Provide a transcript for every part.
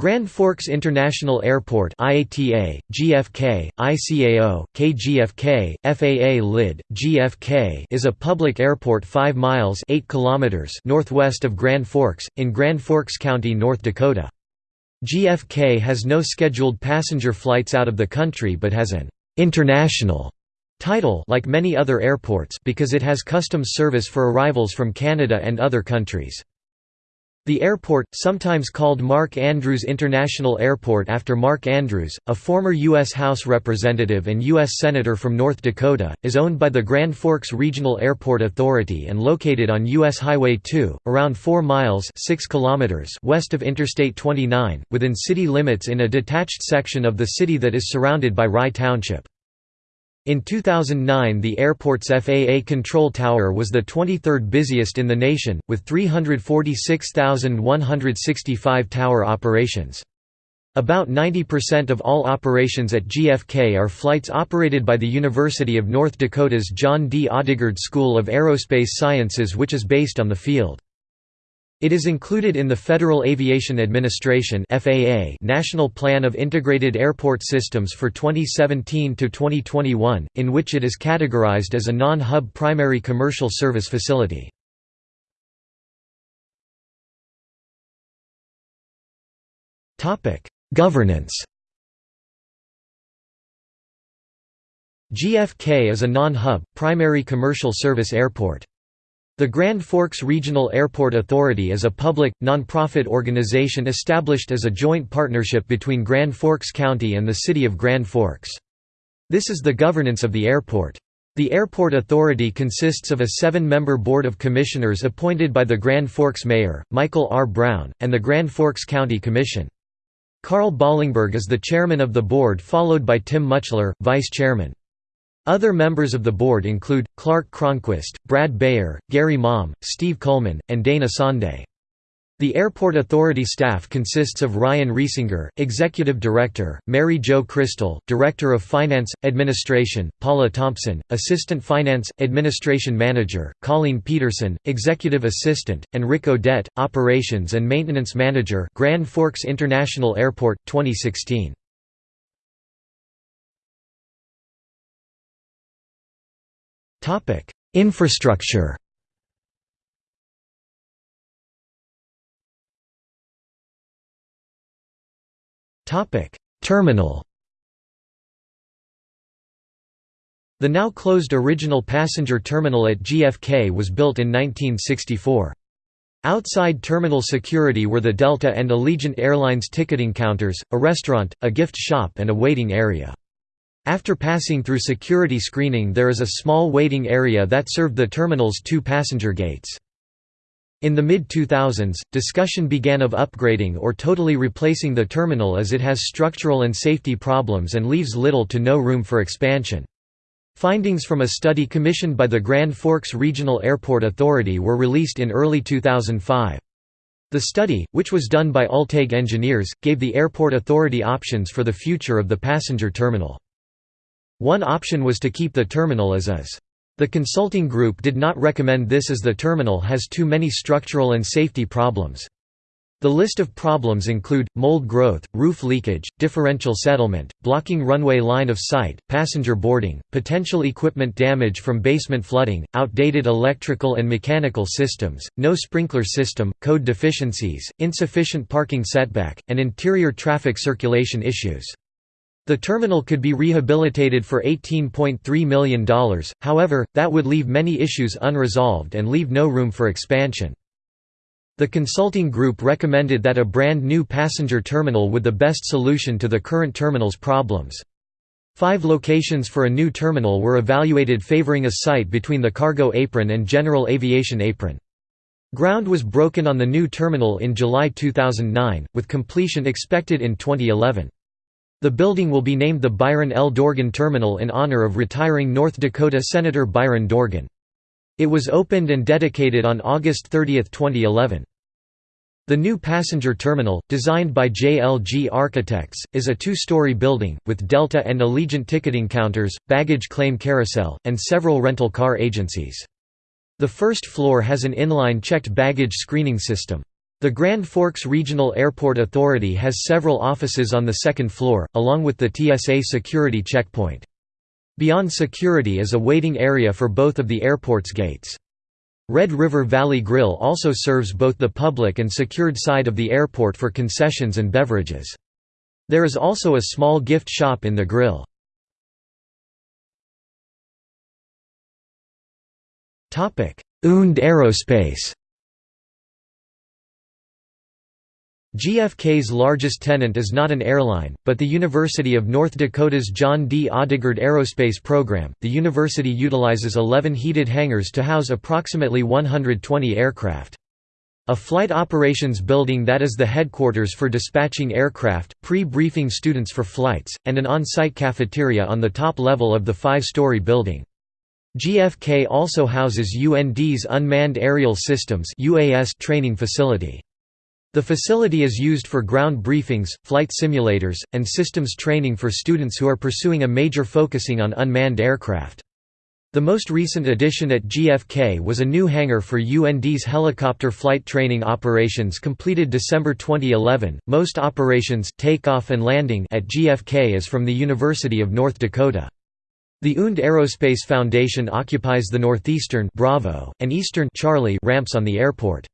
Grand Forks International Airport IATA, GFK, ICAO, KGFK, FAA LID, GFK is a public airport 5 miles 8 kilometers northwest of Grand Forks, in Grand Forks County, North Dakota. GFK has no scheduled passenger flights out of the country but has an «international» title like many other airports because it has customs service for arrivals from Canada and other countries. The airport, sometimes called Mark Andrews International Airport after Mark Andrews, a former U.S. House Representative and U.S. Senator from North Dakota, is owned by the Grand Forks Regional Airport Authority and located on U.S. Highway 2, around 4 miles 6 kilometers west of Interstate 29, within city limits in a detached section of the city that is surrounded by Rye Township. In 2009 the airport's FAA control tower was the 23rd busiest in the nation, with 346,165 tower operations. About 90% of all operations at GFK are flights operated by the University of North Dakota's John D. Odegard School of Aerospace Sciences which is based on the field. It is included in the Federal Aviation Administration (FAA) National Plan of Integrated Airport Systems for 2017 to 2021, in which it is categorized as a non-hub primary commercial service facility. Topic: Governance. GFK is a non-hub primary commercial service airport. The Grand Forks Regional Airport Authority is a public, nonprofit organization established as a joint partnership between Grand Forks County and the City of Grand Forks. This is the governance of the airport. The Airport Authority consists of a seven-member Board of Commissioners appointed by the Grand Forks Mayor, Michael R. Brown, and the Grand Forks County Commission. Carl Ballingberg is the chairman of the board followed by Tim Muchler, vice chairman. Other members of the board include, Clark Cronquist, Brad Bayer, Gary Maum, Steve Coleman, and Dana Sonde. The Airport Authority staff consists of Ryan Riesinger, Executive Director, Mary Jo Crystal, Director of Finance, Administration, Paula Thompson, Assistant Finance, Administration Manager, Colleen Peterson, Executive Assistant, and Rick Odette, Operations and Maintenance Manager Grand Forks International Airport, 2016. Topic: Infrastructure. Topic: Terminal. The now closed original passenger terminal at GFK was built in 1964. Outside terminal security were the Delta and Allegiant Airlines ticketing counters, a restaurant, a gift shop and a waiting area. After passing through security screening there is a small waiting area that served the terminal's two passenger gates. In the mid-2000s, discussion began of upgrading or totally replacing the terminal as it has structural and safety problems and leaves little to no room for expansion. Findings from a study commissioned by the Grand Forks Regional Airport Authority were released in early 2005. The study, which was done by Ulteig engineers, gave the airport authority options for the future of the passenger terminal. One option was to keep the terminal as is. The consulting group did not recommend this as the terminal has too many structural and safety problems. The list of problems include, mold growth, roof leakage, differential settlement, blocking runway line of sight, passenger boarding, potential equipment damage from basement flooding, outdated electrical and mechanical systems, no sprinkler system, code deficiencies, insufficient parking setback, and interior traffic circulation issues. The terminal could be rehabilitated for $18.3 million, however, that would leave many issues unresolved and leave no room for expansion. The consulting group recommended that a brand new passenger terminal would the best solution to the current terminal's problems. Five locations for a new terminal were evaluated favoring a site between the cargo apron and general aviation apron. Ground was broken on the new terminal in July 2009, with completion expected in 2011. The building will be named the Byron L. Dorgan Terminal in honor of retiring North Dakota Senator Byron Dorgan. It was opened and dedicated on August 30, 2011. The new passenger terminal, designed by JLG Architects, is a two-story building, with Delta and Allegiant ticketing counters, baggage claim carousel, and several rental car agencies. The first floor has an inline checked baggage screening system. The Grand Forks Regional Airport Authority has several offices on the second floor, along with the TSA security checkpoint. Beyond security is a waiting area for both of the airport's gates. Red River Valley Grill also serves both the public and secured side of the airport for concessions and beverages. There is also a small gift shop in the grill. UND Aerospace GFK's largest tenant is not an airline, but the University of North Dakota's John D. Odegard Aerospace Program. The university utilizes 11 heated hangars to house approximately 120 aircraft. A flight operations building that is the headquarters for dispatching aircraft, pre-briefing students for flights, and an on-site cafeteria on the top level of the five-story building. GFK also houses UND's Unmanned Aerial Systems training facility. The facility is used for ground briefings, flight simulators, and systems training for students who are pursuing a major focusing on unmanned aircraft. The most recent addition at GFK was a new hangar for UND's helicopter flight training operations completed December 2011. Most operations takeoff and landing at GFK is from the University of North Dakota. The UND Aerospace Foundation occupies the northeastern Bravo and eastern Charlie ramps on the airport.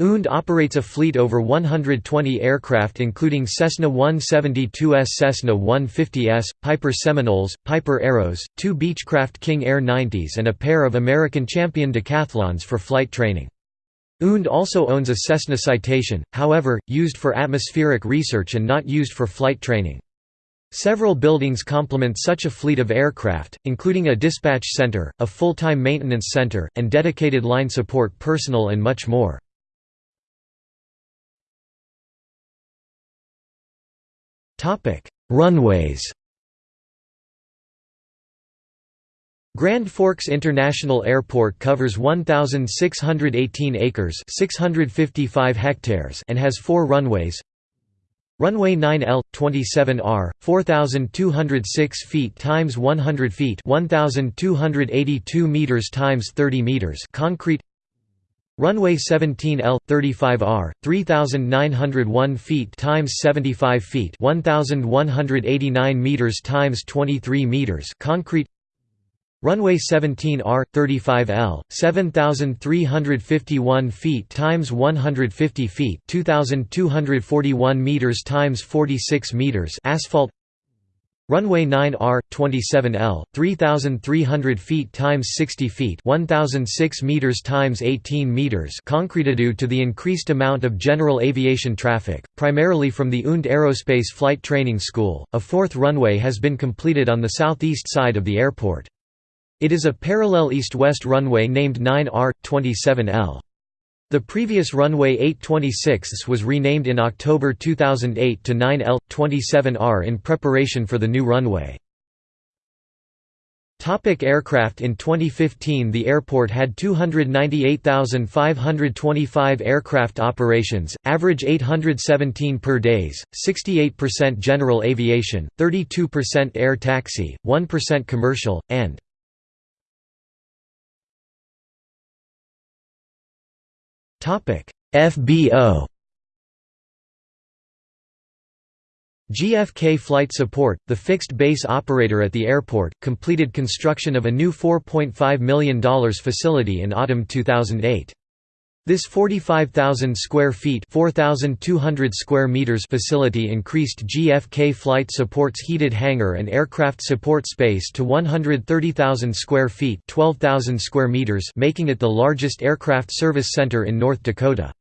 UND operates a fleet over 120 aircraft including Cessna 172s Cessna 150s, Piper Seminoles, Piper Arrows, two Beechcraft King Air 90s and a pair of American Champion Decathlons for flight training. UND also owns a Cessna Citation, however, used for atmospheric research and not used for flight training. Several buildings complement such a fleet of aircraft, including a dispatch center, a full-time maintenance center, and dedicated line support personnel and much more. Topic: Runways. Grand Forks International Airport covers 1618 acres, 655 hectares and has 4 runways. Runway 9L 27R 4206 feet times 100 feet 1282 meters times 30 meters concrete Runway 17L 35R 3901 feet times 75 feet 1189 meters times 23 meters concrete. Runway 17R 35L 7351 feet times 150 feet 2241 meters times 46 meters asphalt Runway 9R 27L 3300 feet times 60 feet 1006 meters times 18 meters concrete due to the increased amount of general aviation traffic primarily from the UND Aerospace Flight Training School. A fourth runway has been completed on the southeast side of the airport. It is a parallel east-west runway named 9R 27L the previous runway 826 was renamed in October 2008 to 9L-27R in preparation for the new runway. Topic aircraft In 2015 the airport had 298,525 aircraft operations, average 817 per days, 68% general aviation, 32% air taxi, 1% commercial, and FBO GFK Flight Support, the fixed base operator at the airport, completed construction of a new $4.5 million facility in autumn 2008. This 45,000 square feet (4,200 square meters facility increased GFK Flight Support's heated hangar and aircraft support space to 130,000 square feet (12,000 square meters), making it the largest aircraft service center in North Dakota.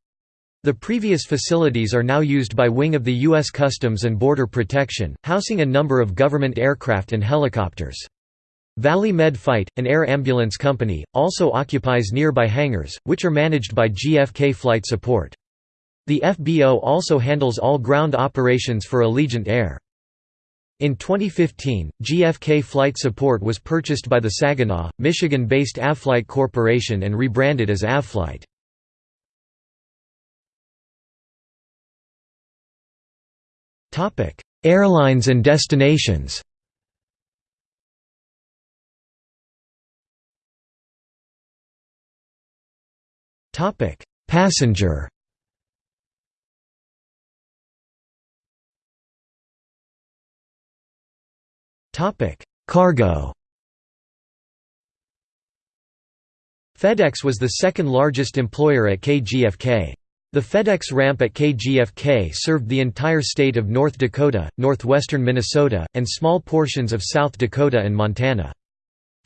The previous facilities are now used by Wing of the U.S. Customs and Border Protection, housing a number of government aircraft and helicopters. Valley Med Flight, an air ambulance company, also occupies nearby hangars, which are managed by GFK Flight Support. The FBO also handles all ground operations for Allegiant Air. In 2015, GFK Flight Support was purchased by the Saginaw, Michigan-based Avflight Corporation and rebranded as Avflight. Airlines and destinations Topic: Passenger. Topic: Cargo. FedEx was the second largest employer at KGFK. The FedEx ramp at KGFK served the entire state of North Dakota, northwestern Minnesota, and small portions of South Dakota and Montana.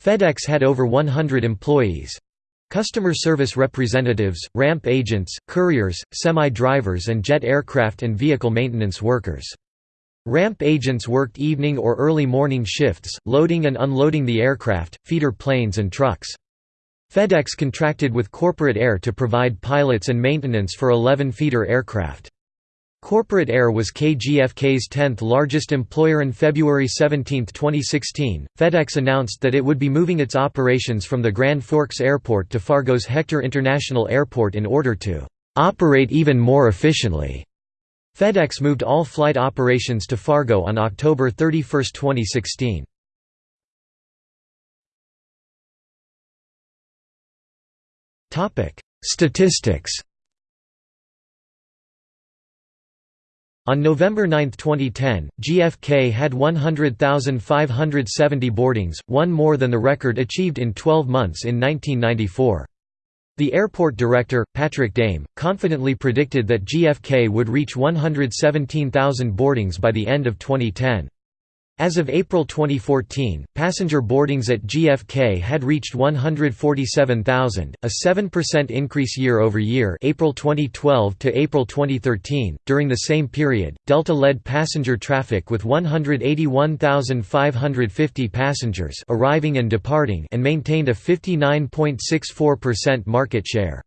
FedEx had over 100 employees. Customer service representatives, ramp agents, couriers, semi-drivers and jet aircraft and vehicle maintenance workers. Ramp agents worked evening or early morning shifts, loading and unloading the aircraft, feeder planes and trucks. FedEx contracted with Corporate Air to provide pilots and maintenance for 11 feeder aircraft. Corporate Air was KGFK's 10th largest employer in February 17, 2016. FedEx announced that it would be moving its operations from the Grand Forks Airport to Fargo's Hector International Airport in order to operate even more efficiently. FedEx moved all flight operations to Fargo on October 31, 2016. Statistics On November 9, 2010, GFK had 100,570 boardings, one more than the record achieved in 12 months in 1994. The airport director, Patrick Dame, confidently predicted that GFK would reach 117,000 boardings by the end of 2010. As of April 2014, passenger boardings at GFK had reached 147,000, a 7% increase year over year, April 2012 to April 2013. During the same period, Delta led passenger traffic with 181,550 passengers arriving and departing and maintained a 59.64% market share.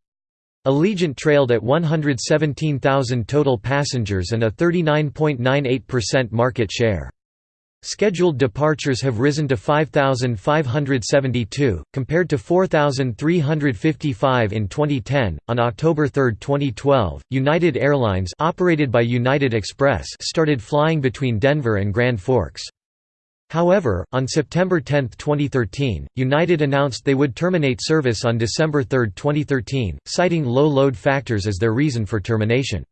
Allegiant trailed at 117,000 total passengers and a 39.98% market share. Scheduled departures have risen to 5,572, compared to 4,355 in 2010. On October 3, 2012, United Airlines, operated by United Express, started flying between Denver and Grand Forks. However, on September 10, 2013, United announced they would terminate service on December 3, 2013, citing low load factors as their reason for termination.